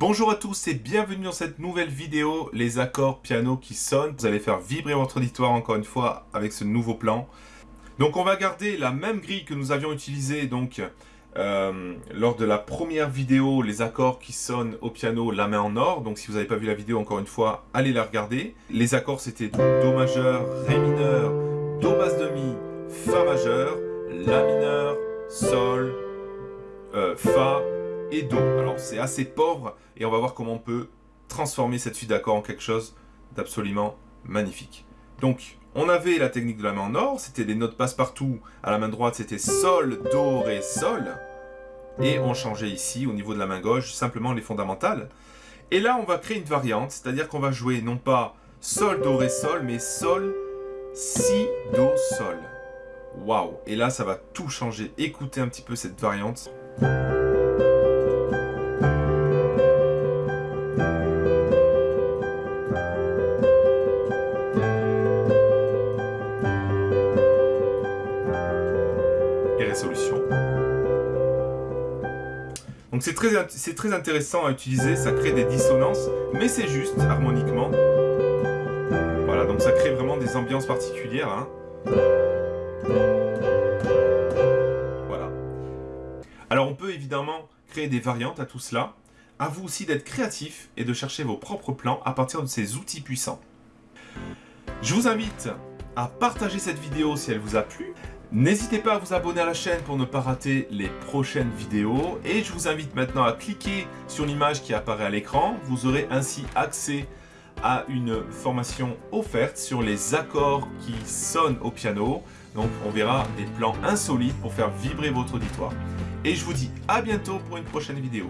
Bonjour à tous et bienvenue dans cette nouvelle vidéo, les accords piano qui sonnent. Vous allez faire vibrer votre auditoire encore une fois avec ce nouveau plan. Donc on va garder la même grille que nous avions utilisée donc euh, lors de la première vidéo, les accords qui sonnent au piano, la main en or. Donc si vous n'avez pas vu la vidéo encore une fois, allez la regarder. Les accords c'était Do majeur, Ré mineur, Do basse demi, Fa majeur, La mineur, Sol, euh, Fa, et Do. Alors c'est assez pauvre et on va voir comment on peut transformer cette suite d'accords en quelque chose d'absolument magnifique. Donc on avait la technique de la main en or, c'était des notes passe-partout. À la main droite c'était Sol, Do, Ré, Sol. Et on changeait ici au niveau de la main gauche simplement les fondamentales. Et là on va créer une variante, c'est-à-dire qu'on va jouer non pas Sol, Do, Ré, Sol, mais Sol, Si, Do, Sol. Waouh Et là ça va tout changer. Écoutez un petit peu cette variante. Résolution. Donc c'est très, très intéressant à utiliser, ça crée des dissonances, mais c'est juste harmoniquement. Voilà, donc ça crée vraiment des ambiances particulières. Hein. Voilà. Alors on peut évidemment créer des variantes à tout cela. À vous aussi d'être créatif et de chercher vos propres plans à partir de ces outils puissants. Je vous invite à partager cette vidéo si elle vous a plu, N'hésitez pas à vous abonner à la chaîne pour ne pas rater les prochaines vidéos. Et je vous invite maintenant à cliquer sur l'image qui apparaît à l'écran. Vous aurez ainsi accès à une formation offerte sur les accords qui sonnent au piano. Donc on verra des plans insolites pour faire vibrer votre auditoire. Et je vous dis à bientôt pour une prochaine vidéo.